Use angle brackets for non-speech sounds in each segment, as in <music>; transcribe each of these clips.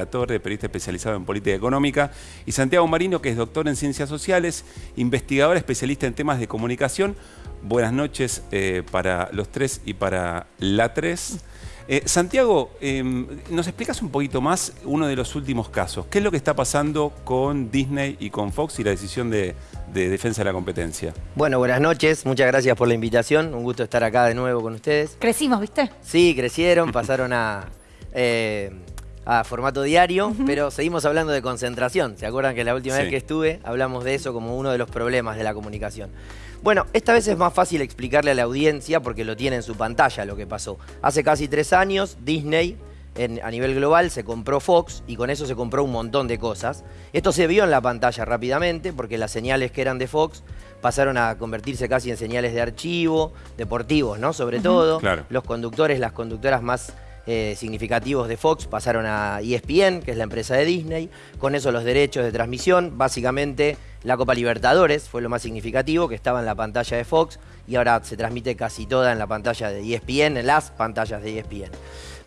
La Torre, periodista especializado en política económica, y Santiago Marino, que es doctor en ciencias sociales, investigador especialista en temas de comunicación. Buenas noches eh, para los tres y para la tres. Eh, Santiago, em, ¿nos explicas un poquito más uno de los últimos casos? ¿Qué es lo que está pasando con Disney y con Fox y la decisión de, defensa de la competencia? Bueno, buenas noches, muchas gracias por la invitación, un gusto estar acá de nuevo con ustedes. Crecimos, ¿viste? Sí, crecieron, pasaron a, eh, a formato diario, pero seguimos hablando de concentración. ¿Se acuerdan que la última vez que estuve hablamos de eso como uno de los problemas de la comunicación? Bueno, esta vez es más fácil explicarle a la audiencia porque lo tiene en su pantalla lo que pasó. Hace casi tres años, Disney a nivel global se compró Fox y con eso se compró un montón de cosas. Esto se vio en la pantalla rápidamente porque las señales que eran de Fox pasaron a convertirse casi en señales de archivo, deportivos, ¿no? Sobre todo. Los conductores, las conductoras más eh, significativos de Fox pasaron a ESPN, que es la empresa de Disney. Con eso los derechos de transmisión, básicamente la Copa Libertadores fue lo más significativo, que estaba en la pantalla de Fox y ahora se transmite casi toda en la pantalla de ESPN, en las pantallas de ESPN.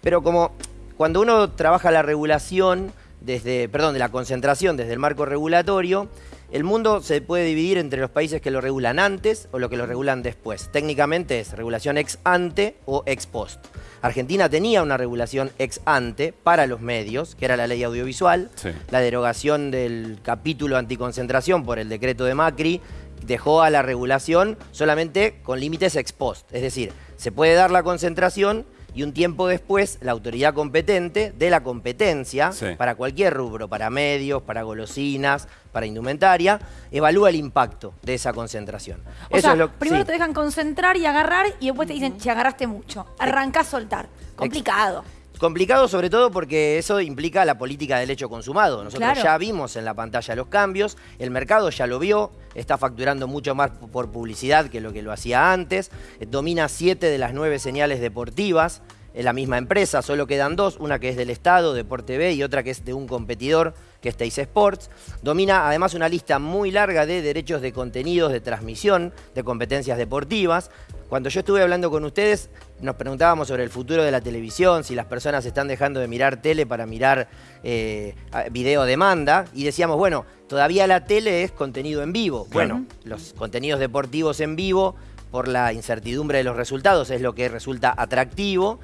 Pero como cuando uno trabaja la regulación, desde, perdón, de la concentración desde el marco regulatorio, el mundo se puede dividir entre los países que lo regulan antes o los que lo regulan después. Técnicamente es regulación ex ante o ex post. Argentina tenía una regulación ex ante para los medios, que era la ley audiovisual. La derogación del capítulo anticoncentración por el decreto de Macri dejó a la regulación solamente con límites ex post. Es decir, se puede dar la concentración y un tiempo después la autoridad competente de la competencia para cualquier rubro, para medios, para golosinas, para indumentaria, evalúa el impacto de esa concentración. O sea, primero te dejan concentrar y agarrar y después te dicen, si agarraste mucho, arrancás a soltar. Complicado. Complicado sobre todo porque eso implica la política del hecho consumado. Nosotros ya vimos en la pantalla los cambios, el mercado ya lo vio, está facturando mucho más por publicidad que lo que lo hacía antes, domina siete de las nueve señales deportivas, en la misma empresa, solo quedan dos, una que es del Estado, Deporte B, y otra que es de un competidor, que es Teis Sports. Domina además una lista muy larga de derechos de contenidos de transmisión de competencias deportivas. Cuando yo estuve hablando con ustedes, nos preguntábamos sobre el futuro de la televisión, si las personas están dejando de mirar tele para mirar eh, video demanda, y decíamos, bueno, todavía la tele es contenido en vivo. Bueno, los contenidos deportivos en vivo por la incertidumbre de los resultados, es lo que resulta atractivo.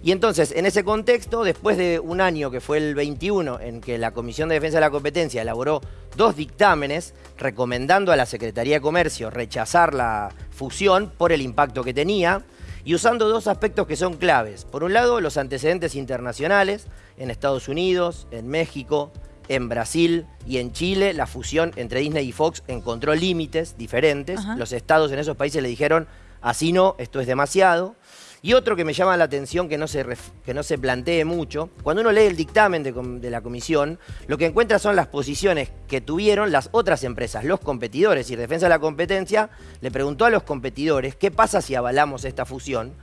Y entonces, en ese contexto, después de un año que fue el 21, en que la Comisión de Defensa de la Competencia elaboró dos dictámenes recomendando a la Secretaría de Comercio rechazar la fusión por el impacto que tenía, y usando dos aspectos que son claves. Por un lado, los antecedentes internacionales en Estados Unidos, en México, en Brasil y en Chile la fusión entre Disney y Fox encontró límites diferentes. Los estados en esos países le dijeron, así no, esto es demasiado. Y otro que me llama la atención que no se, que no se plantee mucho, cuando uno lee el dictamen de, de, la comisión, lo que encuentra son las posiciones que tuvieron las otras empresas, los competidores. Y Defensa de la Competencia le preguntó a los competidores qué pasa si avalamos esta fusión.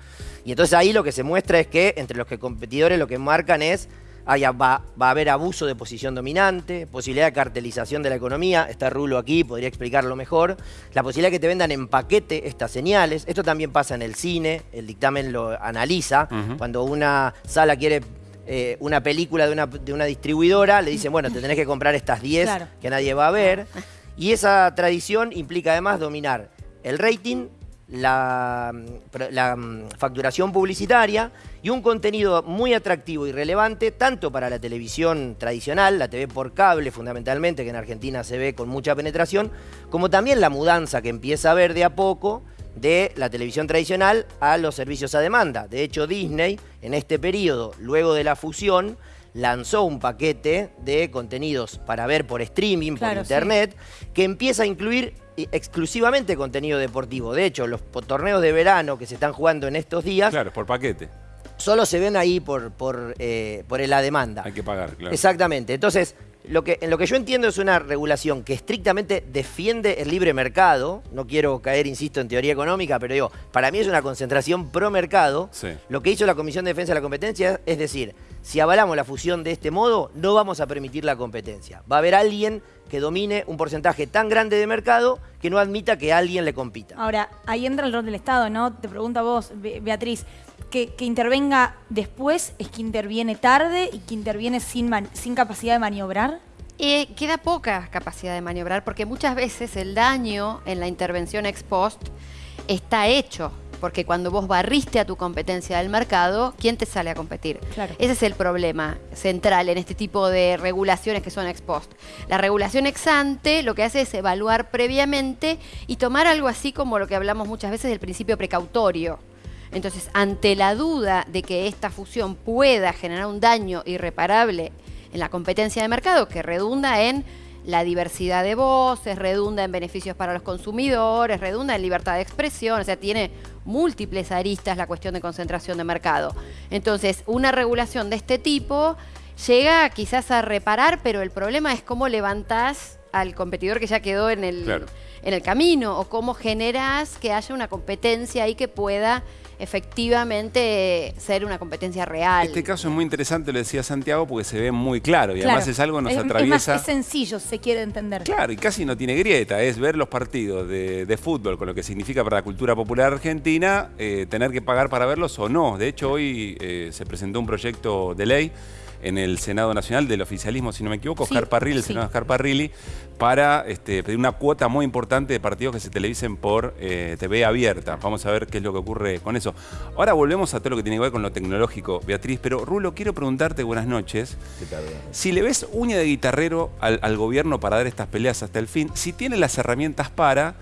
Y entonces ahí lo que se muestra es que entre los que competidores lo que marcan es va, a haber abuso de posición dominante, posibilidad de cartelización de la economía, está Rulo aquí, podría explicarlo mejor, la posibilidad de que te vendan en paquete estas señales, esto también pasa en el cine, el dictamen lo analiza, cuando una sala quiere eh, una película de una, de una, distribuidora, le dicen, bueno, te tenés que comprar estas 10 que nadie va a ver, y esa tradición implica además dominar el rating, la, mm, facturación publicitaria y un contenido muy atractivo y relevante tanto para la televisión tradicional, la TV por cable fundamentalmente, que en Argentina se ve con mucha penetración, como también la mudanza que empieza a ver de a poco de la televisión tradicional a los servicios a demanda. De hecho, Disney, en este periodo, luego de la fusión, lanzó un paquete de contenidos para ver por streaming, por internet, que empieza a incluir exclusivamente contenido deportivo. De hecho, los torneos de verano que se están jugando en estos días... Claro, por paquete. Solo se ven ahí por, por, eh, por la demanda. Hay que pagar, claro. Exactamente. Entonces, lo que, en lo que yo entiendo es una regulación que estrictamente defiende el libre mercado. No quiero caer, insisto, en teoría económica, pero digo, para mí es una concentración pro mercado. Lo que hizo la Comisión de Defensa de la Competencia es decir, si avalamos la fusión de este modo, no vamos a permitir la competencia. Va a haber alguien que domine un porcentaje tan grande de mercado que no admita que alguien le compita. Ahora, ahí entra el rol del Estado, ¿no? Te pregunto a vos, Beatriz. Que, intervenga después es que interviene tarde y que interviene sin, sin capacidad de maniobrar? Eh, queda poca capacidad de maniobrar porque muchas veces el daño en la intervención ex post está hecho. Porque cuando vos barriste a tu competencia del mercado, ¿quién te sale a competir? Ese es el problema central en este tipo de regulaciones que son ex post. La regulación ex ante lo que hace es evaluar previamente y tomar algo así como lo que hablamos muchas veces del principio precautorio. Entonces, ante la duda de que esta fusión pueda generar un daño irreparable en la competencia de mercado, que redunda en la diversidad de voces, redunda en beneficios para los consumidores, redunda en libertad de expresión, o sea, tiene múltiples aristas la cuestión de concentración de mercado. Entonces, una regulación de este tipo llega quizás a reparar, pero el problema es cómo levantás al competidor que ya quedó en el, en el camino o cómo generás que haya una competencia ahí que pueda efectivamente ser una competencia real. Este caso es muy interesante, lo decía Santiago, porque se ve muy claro y además es algo que nos atraviesa. Es, sencillo, se quiere entender. Claro, y casi no tiene grieta, es ver los partidos de, fútbol con lo que significa para la cultura popular argentina, eh, tener que pagar para verlos o no. De hecho, hoy eh, se presentó un proyecto de ley en el Senado Nacional del oficialismo, si no me equivoco, Oscar Parrilli, el senador Oscar Parrilli, para este, pedir una cuota muy importante de partidos que se televisen por eh, TV abierta. Vamos a ver qué es lo que ocurre con eso. Ahora volvemos a todo lo que tiene que ver con lo tecnológico, Beatriz, pero Rulo, quiero preguntarte, buenas noches, si le ves uña de guitarrero al gobierno para dar estas peleas hasta el fin, si tiene las herramientas para...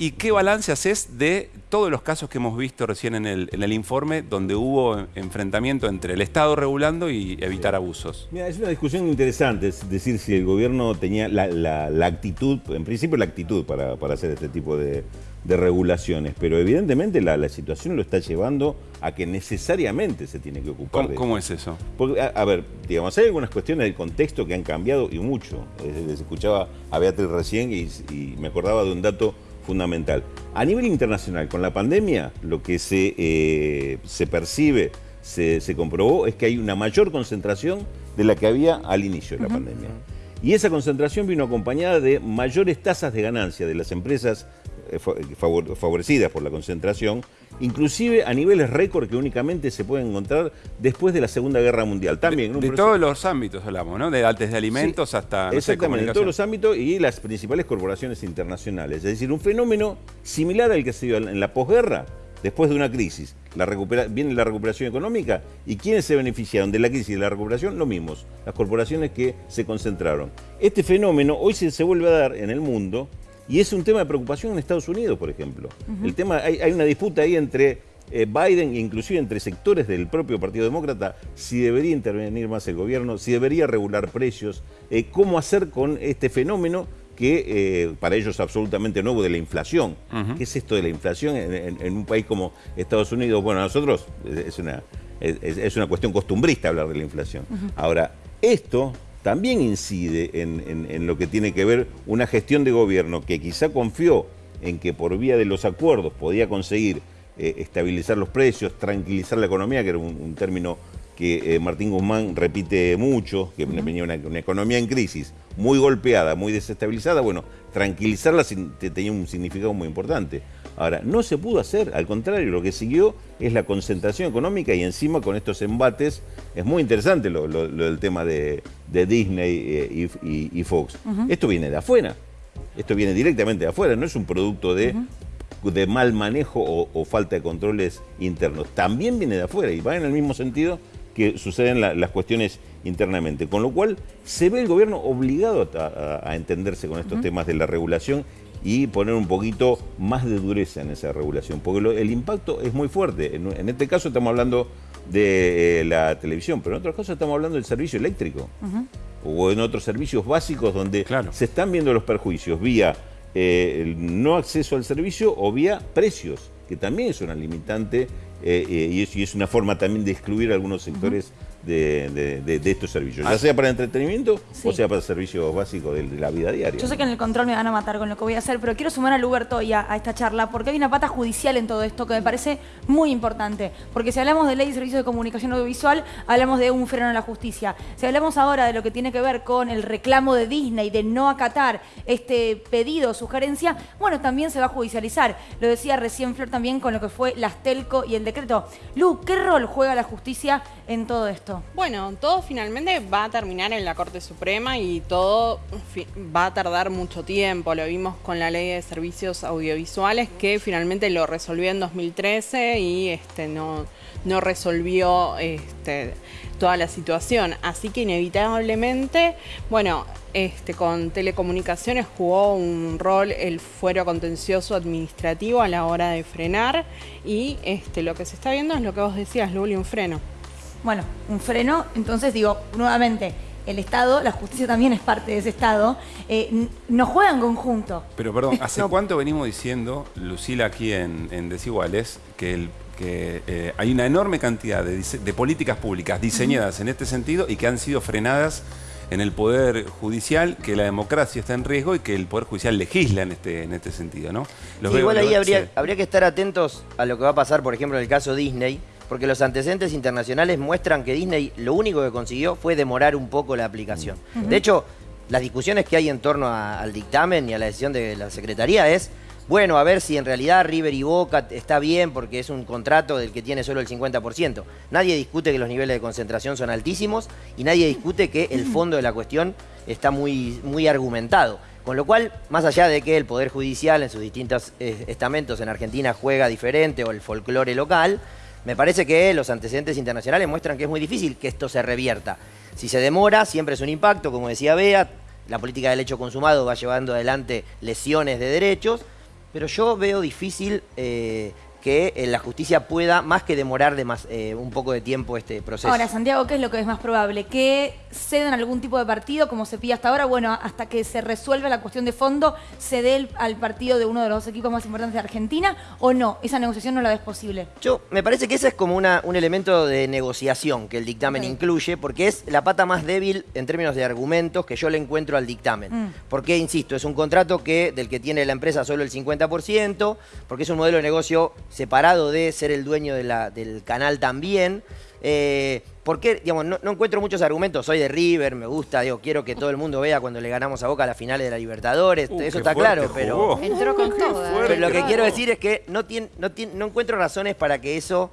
¿Y qué balance haces de todos los casos que hemos visto recién en el, informe donde hubo enfrentamiento entre el Estado regulando y evitar abusos? Mira, es una discusión interesante, es decir, si el gobierno tenía la, actitud, en principio la actitud para, hacer este tipo de, regulaciones, pero evidentemente la, situación lo está llevando a que necesariamente se tiene que ocupar ¿Cómo, ¿cómo es eso? Porque, a, ver, digamos, hay algunas cuestiones del contexto que han cambiado y mucho. escuchaba a Beatriz recién y me acordaba de un dato fundamental. A nivel internacional, con la pandemia, lo que se, eh, se percibe, se, comprobó, es que hay una mayor concentración de la que había al inicio de la pandemia. Y esa concentración vino acompañada de mayores tasas de ganancia de las empresas favorecidas por la concentración, inclusive a niveles récord que únicamente se pueden encontrar después de la Segunda Guerra Mundial. También, de, todos los ámbitos hablamos, ¿no? De, desde alimentos hasta... exactamente, de todos los ámbitos y las principales corporaciones internacionales. Es decir, un fenómeno similar al que se dio en la posguerra, después de una crisis. La viene la recuperación económica y ¿quiénes se beneficiaron de la crisis y de la recuperación? Lo mismos, las corporaciones que se concentraron. Este fenómeno hoy se, se vuelve a dar en el mundo y es un tema de preocupación en Estados Unidos, por ejemplo. El tema, hay, una disputa ahí entre eh, Biden, inclusive entre sectores del propio Partido Demócrata, si debería intervenir más el gobierno, si debería regular precios, eh, cómo hacer con este fenómeno que eh, para ellos es absolutamente nuevo de la inflación. ¿Qué es esto de la inflación en, un país como Estados Unidos? Bueno, a nosotros es una, es, una cuestión costumbrista hablar de la inflación. Ahora, esto también incide en, lo que tiene que ver una gestión de gobierno que quizá confió en que por vía de los acuerdos podía conseguir eh, estabilizar los precios, tranquilizar la economía, que era un, término que eh, Martín Guzmán repite mucho, que venía una, economía en crisis, muy golpeada, muy desestabilizada, bueno, tranquilizarla tenía un significado muy importante. Ahora, no se pudo hacer, al contrario, lo que siguió es la concentración económica y encima con estos embates, es muy interesante lo, del tema de, Disney eh, y, Fox. Esto viene de afuera, esto viene directamente de afuera, no es un producto de, de mal manejo o, falta de controles internos, también viene de afuera y va en el mismo sentido que suceden las cuestiones internamente. Con lo cual se ve el gobierno obligado a, entenderse con estos temas de la regulación y poner un poquito más de dureza en esa regulación, porque el impacto es muy fuerte. En, este caso estamos hablando de eh, la televisión, pero en otros casos estamos hablando del servicio eléctrico. O en otros servicios básicos donde se están viendo los perjuicios vía eh, el no acceso al servicio o vía precios, que también es una limitante eh, y, es, una forma también de excluir algunos sectores de, estos servicios, ya ah. sea para entretenimiento o sea para servicios básicos de, la vida diaria. Yo sé que en el control me van a matar con lo que voy a hacer, pero quiero sumar a Luberto y a, esta charla porque hay una pata judicial en todo esto que me parece muy importante. Porque si hablamos de ley de servicios de comunicación audiovisual, hablamos de un freno en la justicia. Si hablamos ahora de lo que tiene que ver con el reclamo de Disney de no acatar este pedido o sugerencia, bueno, también se va a judicializar. Lo decía recién Flor también con lo que fue las telco y el decreto. Lu, ¿qué rol juega la justicia en todo esto? Bueno, todo finalmente va a terminar en la Corte Suprema y todo va a tardar mucho tiempo. Lo vimos con la Ley de Servicios Audiovisuales que finalmente lo resolvió en 2013 y este, no, no resolvió este, toda la situación. Así que inevitablemente, bueno, este, con telecomunicaciones jugó un rol el fuero contencioso administrativo a la hora de frenar y este, lo que se está viendo es lo que vos decías, Luli, un freno. Bueno, un freno, entonces digo, nuevamente, el Estado, la justicia también es parte de ese Estado, eh, no juegan conjunto. Pero perdón, <laughs> ¿hace cuánto venimos diciendo, Lucila, aquí en, Desiguales, que, eh, hay una enorme cantidad de, políticas públicas diseñadas en este sentido y que han sido frenadas en el Poder Judicial, que la democracia está en riesgo y que el Poder Judicial legisla en este, en este sentido, ¿no? igual ahí habría, habría que estar atentos a lo que va a pasar, por ejemplo, en el caso Disney, porque los antecedentes internacionales muestran que Disney lo único que consiguió fue demorar un poco la aplicación. De hecho, las discusiones que hay en torno al dictamen y a la decisión de la Secretaría es, bueno, a ver si en realidad River y Boca está bien porque es un contrato del que tiene solo el 50%. Nadie discute que los niveles de concentración son altísimos y nadie discute que el fondo de la cuestión está muy, muy argumentado. Con lo cual, más allá de que el Poder Judicial en sus distintos eh, estamentos en Argentina juega diferente o el folclore local, me parece que los antecedentes internacionales muestran que es muy difícil que esto se revierta. Si se demora, siempre es un impacto, como decía Bea, la política del hecho consumado va llevando adelante lesiones de derechos, pero yo veo difícil eh, que eh, la justicia pueda, más que demorar de más, eh, un poco de tiempo este proceso. Ahora, Santiago, ¿qué es lo que es más probable? ¿Que cedan algún tipo de partido, como se pide hasta ahora? Bueno, hasta que se resuelva la cuestión de fondo, ¿se dé al partido de uno de los equipos más importantes de Argentina o no? ¿Esa negociación no la ves posible? Yo, me parece que ese es como una, un elemento de negociación que el dictamen incluye, porque es la pata más débil en términos de argumentos que yo le encuentro al dictamen. Mm. Porque, insisto, es un contrato que del que tiene la empresa solo el 50%, porque es un modelo de negocio separado de ser el dueño del canal también. Eh, porque, digamos, no, encuentro muchos argumentos. Soy de River, me gusta, digo, quiero que todo el mundo vea cuando le ganamos a Boca las finales de la Libertadores. Uh, eso está claro, pero. Entró con todo. Pero lo que quiero decir es que no, no encuentro razones para que eso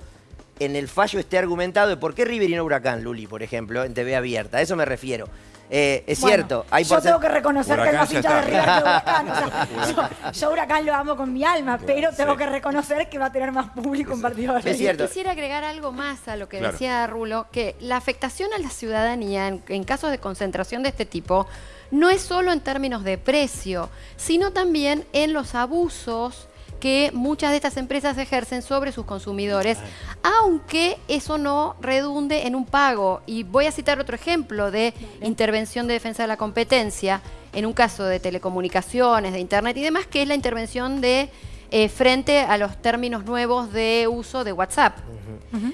en el fallo esté argumentado de por qué River y no Huracán, Luli, por ejemplo, en TV abierta. A eso me refiero. Eh, es cierto. Hay yo tengo que reconocer que hay más hinchas de River que Huracán. <laughs> yo, Huracán lo amo con mi alma, pero tengo que reconocer que va a tener más público en partido de Es cierto. Quisiera agregar algo más a lo que decía Rulo, que la afectación a la ciudadanía en casos de concentración de este tipo no es solo en términos de precio, sino también en los abusos que muchas de estas empresas ejercen sobre sus consumidores, aunque eso no redunde en un pago. Y voy a citar otro ejemplo de intervención de defensa de la competencia, en un caso de telecomunicaciones, de Internet y demás, que es la intervención de eh, frente a los términos nuevos de uso de WhatsApp,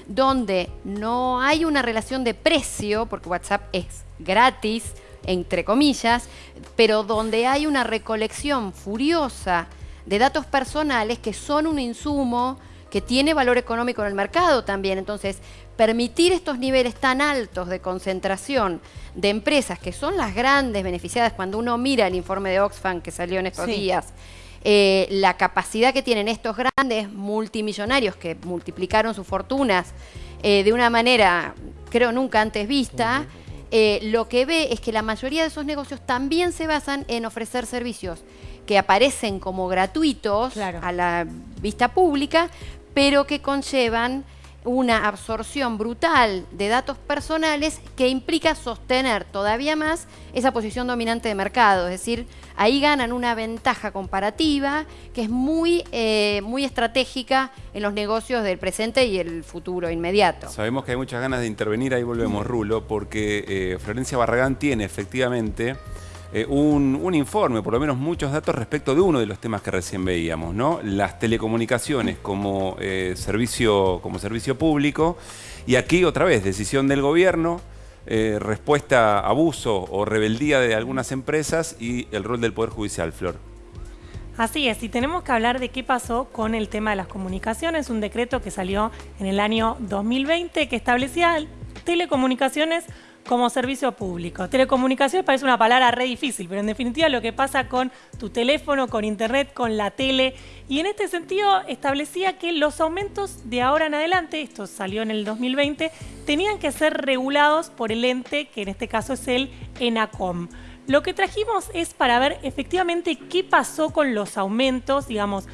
donde no hay una relación de precio, porque WhatsApp es gratis, entre comillas, pero donde hay una recolección furiosa de datos personales que son un insumo que tiene valor económico en el mercado también. Entonces, permitir estos niveles tan altos de concentración de empresas que son las grandes beneficiadas cuando uno mira el informe de Oxfam que salió en estos días, eh, la capacidad que tienen estos grandes multimillonarios que multiplicaron sus fortunas eh, de una manera, creo, nunca antes vista, eh, lo que ve es que la mayoría de esos negocios también se basan en ofrecer servicios que aparecen como gratuitos a la vista pública, pero que conllevan una absorción brutal de datos personales que implica sostener todavía más esa posición dominante de mercado. Es decir, ahí ganan una ventaja comparativa que es muy, eh, muy estratégica en los negocios del presente y el futuro inmediato. Sabemos que hay muchas ganas de intervenir, ahí volvemos Rulo, porque eh, Florencia Barragán tiene efectivamente eh, un, informe, por lo menos muchos datos respecto de uno de los temas que recién veíamos, ¿no? Las telecomunicaciones como, eh, servicio, como servicio público. Y aquí otra vez, decisión del gobierno, eh, respuesta a abuso o rebeldía de algunas empresas y el rol del Poder Judicial, Flor. Así es, y tenemos que hablar de qué pasó con el tema de las comunicaciones, un decreto que salió en el año 2020 que establecía telecomunicaciones como servicio público. Telecomunicaciones parece una palabra re difícil, pero en definitiva lo que pasa con tu teléfono, con internet, con la tele. Y en este sentido establecía que los aumentos de ahora en adelante, esto salió en el 2020, tenían que ser regulados por el ente, que en este caso es el ENACOM. Lo que trajimos es para ver efectivamente qué pasó con los aumentos, digamos,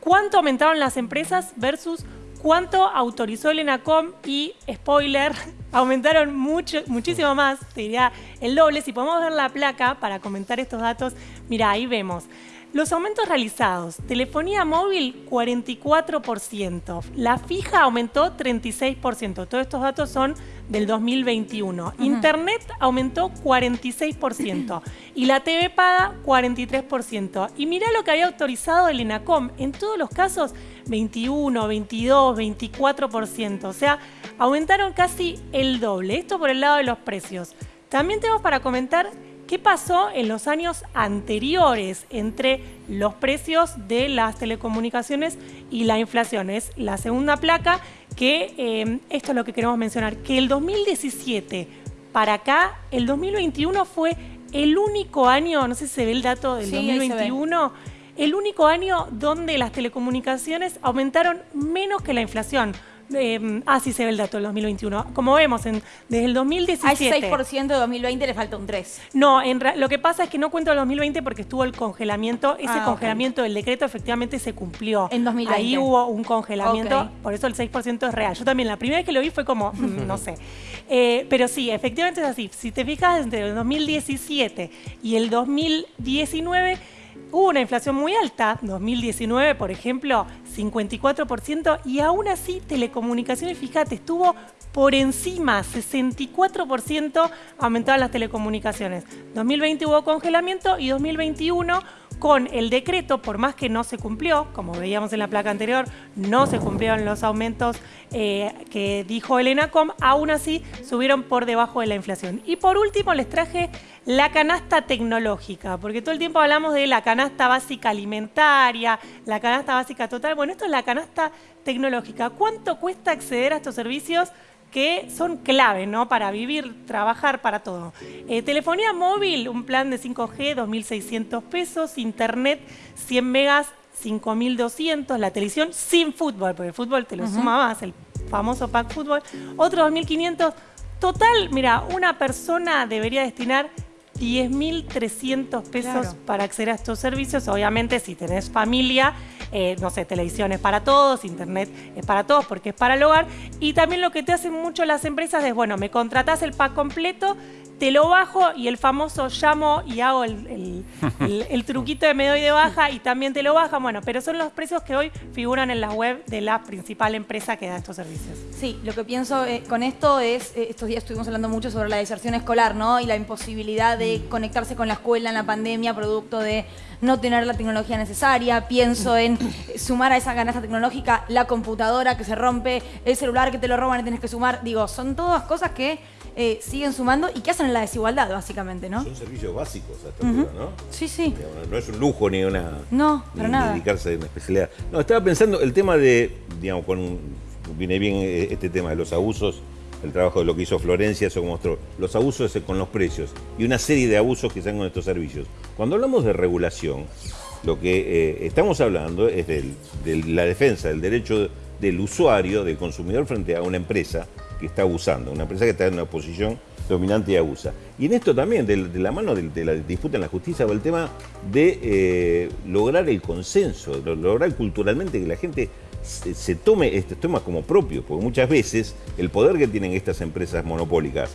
cuánto aumentaron las empresas versus cuánto autorizó el ENACOM y, spoiler, <laughs> aumentaron mucho, muchísimo más, te diría el doble. Si podemos ver la placa para comentar estos datos, mira, ahí vemos. Los aumentos realizados, telefonía móvil 44%, la fija aumentó 36%, todos estos datos son del 2021. Internet aumentó 46% <clears throat> y la TV paga 43%. Y mira lo que había autorizado el ENACOM, en todos los casos 21, 22, 24%, o sea, aumentaron casi el doble. Esto por el lado de los precios. También tenemos para comentar ¿Qué pasó en los años anteriores entre los precios de las telecomunicaciones y la inflación? Es la segunda placa que eh, esto es lo que queremos mencionar, que el 2017 para acá, el 2021 fue el único año, no sé si se ve el dato del 2021, el único año donde las telecomunicaciones aumentaron menos que la inflación. Eh, ah, sí se ve el dato del 2021. Como vemos, en, desde el 2017... A ese 6% de 2020 le falta un 3. No, en lo que pasa es que no cuento el 2020 porque estuvo el congelamiento. Ese ah, congelamiento del decreto efectivamente se cumplió. En 2020. Ahí hubo un congelamiento, por eso el 6% es real. Yo también, la primera vez que lo vi fue como, mm, <laughs> no sé. Eh, pero sí, efectivamente es así. Si te fijas, entre el 2017 y el 2019 hubo una inflación muy alta, 2019 por ejemplo, 54%, y aún así telecomunicaciones, fíjate, estuvo por encima, 64% aumentaban las telecomunicaciones. 2020 hubo congelamiento y 2021 con el decreto, por más que no se cumplió, como veíamos en la placa anterior, no se cumplieron los aumentos eh, que dijo el ENACOM, aún así subieron por debajo de la inflación. Y por último les traje la canasta tecnológica, porque todo el tiempo hablamos de la canasta básica alimentaria, la canasta básica total. Bueno, esto es la canasta tecnológica. ¿Cuánto cuesta acceder a estos servicios? que son clave ¿no? para vivir, trabajar, para todo. Eh, telefonía móvil, un plan de 5G, 2.600 pesos. Internet, 100 megas, 5.200. La televisión sin fútbol, porque el fútbol te lo suma más, el famoso pack fútbol. Otro 2.500. Total, mira, una persona debería destinar 10.300 pesos para acceder a estos servicios. Obviamente, si tenés familia, eh, no sé, televisión es para todos, internet es para todos porque es para el hogar. Y también lo que te hacen mucho las empresas es, bueno, me contratás el pack completo, te lo bajo y el famoso llamo y hago <laughs> el, truquito de me doy de baja y también te lo baja. Bueno, pero son los precios que hoy figuran en la web de la principal empresa que da estos servicios. Sí, lo que pienso eh, con esto es, eh, estos días estuvimos hablando mucho sobre la deserción escolar, ¿no? Y la imposibilidad de conectarse con la escuela en la pandemia, producto de no tener la tecnología necesaria. Pienso <clears throat> en sumar a esa canasta tecnológica la computadora que se rompe, el celular que te lo roban y tienes que sumar. Digo, son todas cosas que eh, siguen sumando y que hacen la desigualdad, básicamente, ¿no? Son servicios básicos hasta ¿no? Sí, sí. no es un lujo ni una... No, para nada. dedicarse a una especialidad. No, estaba pensando el tema de, digamos, con, viene bien eh, este tema de los abusos, el trabajo de lo que hizo Florencia, eso mostró, los abusos con los precios y una serie de abusos que se con estos servicios. Cuando hablamos de regulación, lo que eh, estamos hablando es de la defensa del derecho del usuario, del consumidor frente a una empresa que está abusando, una empresa que está en una posición dominante y abusa. Y en esto también, de, la mano de, la disputa en la justicia, va el tema de eh, lograr el consenso, lograr culturalmente que la gente se, tome estos temas como propios, porque muchas veces el poder que tienen estas empresas monopólicas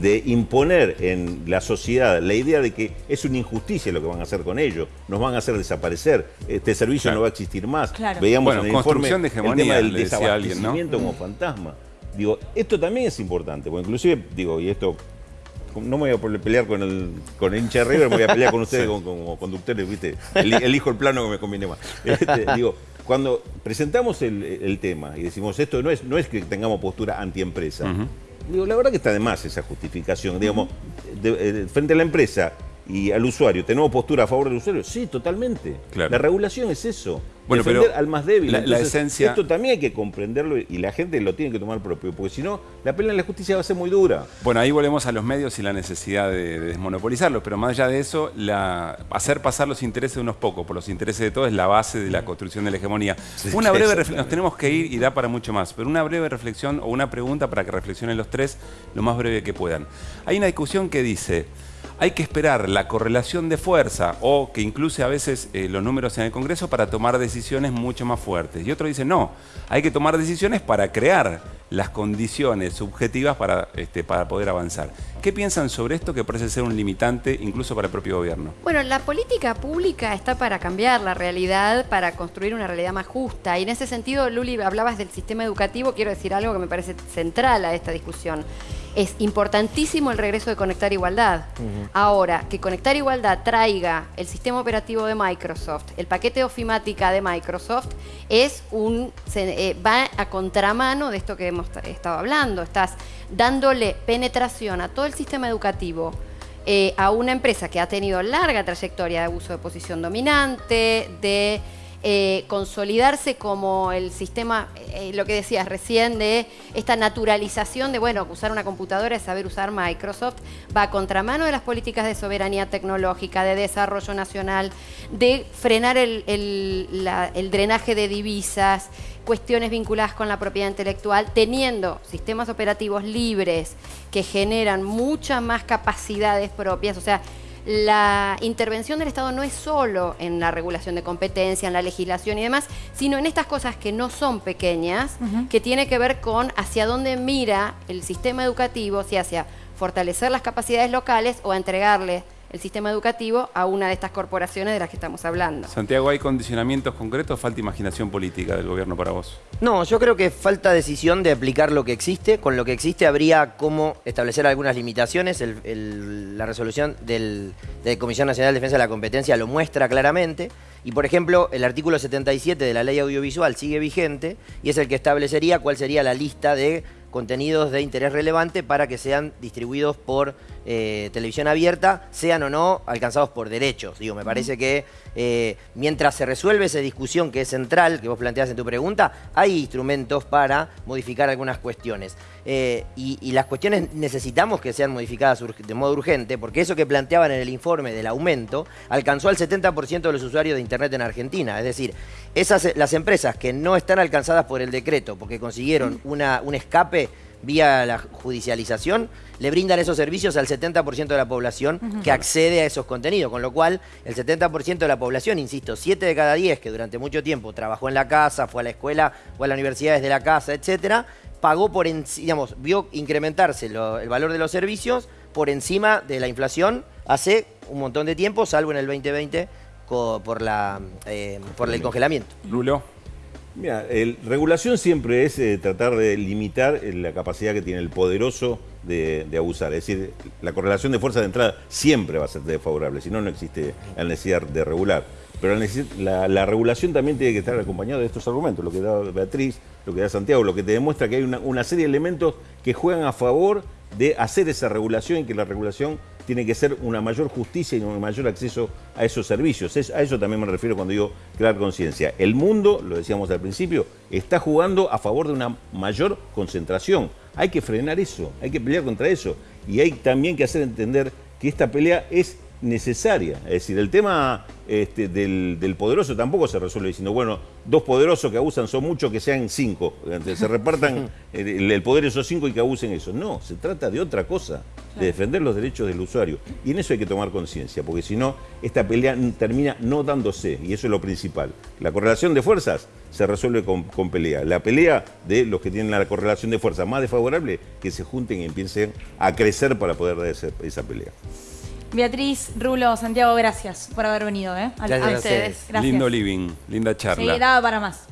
de imponer en la sociedad la idea de que es una injusticia lo que van a hacer con ellos, nos van a hacer desaparecer, este servicio no va a existir más. Veíamos en el informe de el tema del desabastecimiento como fantasma. Digo, esto también es importante, porque inclusive, digo, y esto no me voy a pelear con el, con hincha de River, me voy a pelear con ustedes <laughs> como, conductores, ¿viste? elijo el plano que me conviene más. <laughs> Este, digo, cuando presentamos el, tema y decimos esto no es, no es que tengamos postura antiempresa, digo, la verdad que está de más esa justificación. Digamos, eh, frente a la empresa y al usuario, ¿tenemos postura a favor del usuario? Sí, totalmente. La regulación es eso. Bueno, defender al más débil. La, esencia... Esto también hay que comprenderlo y la gente lo tiene que tomar propio, porque si no, la pelea en la justicia va a ser muy dura. Bueno, ahí volvemos a los medios y la necesidad de, desmonopolizarlos, pero más allá de eso, la, hacer pasar los intereses de unos pocos por los intereses de todos es la base de la construcción de la hegemonía. una breve reflexión, nos tenemos que ir y da para mucho más, pero una breve reflexión o una pregunta para que reflexionen los tres lo más breve que puedan. Hay una discusión que dice hay que esperar la correlación de fuerza o que incluye a veces eh, los números en el Congreso para tomar decisiones mucho más fuertes. Y otro dice, no, hay que tomar decisiones para crear las condiciones subjetivas para, este, para poder avanzar. ¿Qué piensan sobre esto que parece ser un limitante incluso para el propio gobierno? Bueno, la política pública está para cambiar la realidad, para construir una realidad más justa. Y en ese sentido, Luli, hablabas del sistema educativo, quiero decir algo que me parece central a esta discusión es importantísimo el regreso de Conectar Igualdad. Ahora, que Conectar Igualdad traiga el sistema operativo de Microsoft, el paquete ofimática de Microsoft, es un eh, va a contramano de esto que hemos estado hablando. Estás dándole penetración a todo el sistema educativo eh, a una empresa que ha tenido larga trayectoria de abuso de posición dominante, de eh, consolidarse como el sistema, eh, lo que decías recién, de esta naturalización de, bueno, usar una computadora es saber usar Microsoft, va a contramano de las políticas de soberanía tecnológica, de desarrollo nacional, de frenar el, el drenaje de divisas, cuestiones vinculadas con la propiedad intelectual, teniendo sistemas operativos libres que generan muchas más capacidades propias, o sea, la intervención del Estado no es solo en la regulación de competencia, en la legislación y demás, sino en estas cosas que no son pequeñas, que tiene que ver con hacia dónde mira el sistema educativo, si hacia fortalecer las capacidades locales o entregarle el sistema educativo a una de estas corporaciones de las que estamos hablando. Santiago, ¿hay condicionamientos concretos o falta imanación política del gobierno para vos? No, yo creo que falta decisión de aplicar lo que existe. Con lo que existe habría cómo establecer algunas limitaciones. la resolución del, de Comisión Nacional de Defensa de la Competencia lo muestra claramente. Y por ejemplo, el artículo 77 de la ley audiovisual sigue vigente y es el que establecería cuál sería la lista de contenidos de interés relevante para que sean distribuidos por eh, televisión abierta, sean o no alcanzados por derechos. Digo, me parece que eh, mientras se resuelve esa discusión que es central, que vos planteas en tu pregunta, hay instrumentos para modificar algunas cuestiones. Eh, y, las cuestiones necesitamos que sean modificadas de modo urgente, porque eso que planteaban en el informe del aumento alcanzó al 70% de los usuarios de Internet en Argentina. Es decir, esas, las empresas que no están alcanzadas por el decreto porque consiguieron una, un escape vía la judicialización, le brindan esos servicios al 70% de la población que accede a esos contenidos, con lo cual el 70% de la población, insisto, 7 de cada 10 que durante mucho tiempo trabajó en la casa, fue a la escuela, fue a la universidad desde la casa, etcétera, pagó por, digamos, vio incrementarse el valor de los servicios por encima de la inflación hace un montón de tiempo, salvo en el 2020 por, la, eh, por el congelamiento. Lulo. Mira, el, regulación siempre es eh, tratar de limitar eh, la capacidad que tiene el poderoso de, abusar. Es decir, la correlación de fuerza de entrada siempre va a ser desfavorable, si no, no existe la necesidad de regular. Pero la, regulación también tiene que estar acompañada de estos argumentos, lo que da Beatriz, lo que da Santiago, lo que te demuestra que hay una, una serie de elementos que juegan a favor de hacer esa regulación y que la regulación tiene que ser una mayor justicia y un mayor acceso a esos servicios. a eso también me refiero cuando digo crear conciencia. El mundo, lo decíamos al principio, está jugando a favor de una mayor concentración. Hay que frenar eso, hay que pelear contra eso. Y hay también que hacer entender que esta pelea es necesaria. Es decir, el tema este, del, poderoso tampoco se resuelve diciendo, bueno, dos poderosos que abusan son muchos, que sean cinco. Se repartan <laughs> el, poder esos cinco y que abusen eso. No, se trata de otra cosa, de defender los derechos del usuario. Y en eso hay que tomar conciencia, porque si no, esta pelea termina no dándose, y eso es lo principal. La correlación de fuerzas se resuelve con, con pelea. La pelea de los que tienen la correlación de fuerzas más desfavorable, que se junten y empiecen a crecer para poder dar esa pelea. Beatriz, Rulo, Santiago, gracias por haber venido. ¿eh? A, ustedes. Lindo living, linda charla. Sí, daba para más.